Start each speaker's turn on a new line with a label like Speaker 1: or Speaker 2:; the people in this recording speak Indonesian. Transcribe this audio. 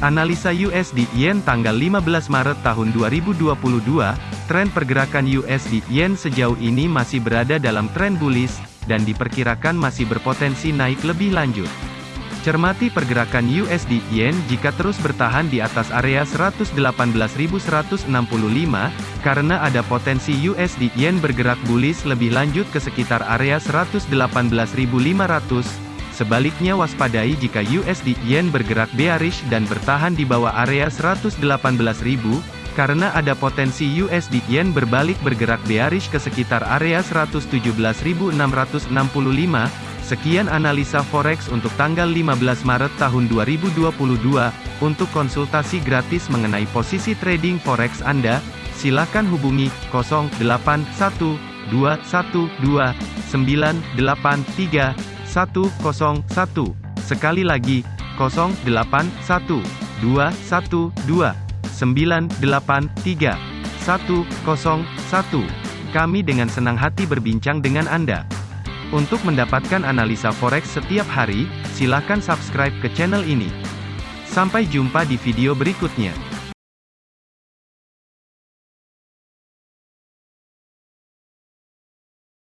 Speaker 1: Analisa USD Yen tanggal 15 Maret tahun 2022, tren pergerakan USD Yen sejauh ini masih berada dalam tren bullish, dan diperkirakan masih berpotensi naik lebih lanjut. Cermati pergerakan USD Yen jika terus bertahan di atas area 118.165, karena ada potensi USD Yen bergerak bullish lebih lanjut ke sekitar area 118.500, Sebaliknya waspadai jika USD Yen bergerak bearish dan bertahan di bawah area 118.000, karena ada potensi USD Yen berbalik bergerak bearish ke sekitar area 117.665. Sekian analisa forex untuk tanggal 15 Maret tahun 2022. Untuk konsultasi gratis mengenai posisi trading forex Anda, silakan hubungi 081212983101. Sekali lagi, 081212983101. Kami dengan senang hati berbincang dengan Anda. Untuk mendapatkan analisa forex setiap hari, silakan subscribe ke channel ini. Sampai jumpa di video berikutnya.